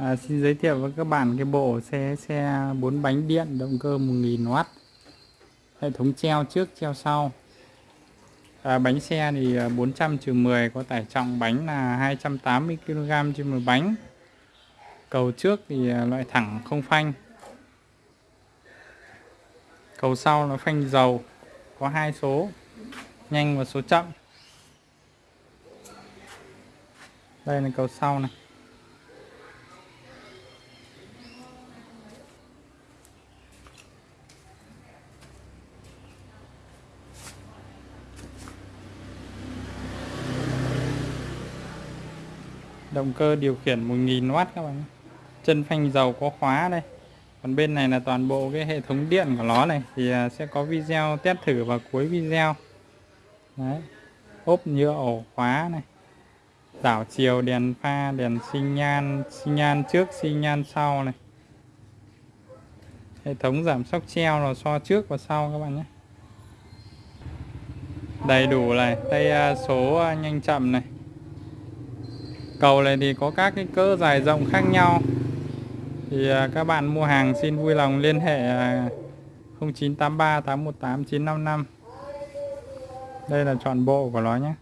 À, xin giới thiệu với các bạn cái bộ xe xe 4 bánh điện động cơ 1000W hệ thống treo trước treo sau. À, bánh xe thì à, 400 trừ 10 có tải trọng bánh là 280 kg trên một bánh. Cầu trước thì à, loại thẳng không phanh. Cầu sau là phanh dầu có hai số nhanh và số chậm. Đây là cầu sau này. Động cơ điều khiển 1000W các bạn chân phanh dầu có khóa đây. Còn bên này là toàn bộ cái hệ thống điện của nó này. Thì à, sẽ có video test thử vào cuối video. Đấy. Ốp nhựa ổ khóa này. Đảo chiều đèn pha, đèn sinh nhan sinh nhan trước sinh nhan sau này. Hệ thống giảm sóc treo là so trước và sau các bạn nhé. Đầy đủ này. Tay à, số à, nhanh chậm này cầu này thì có các cái cỡ dài rộng khác nhau. Thì à, các bạn mua hàng xin vui lòng liên hệ 0983 818 955 đây là trọn bộ của nó nhé.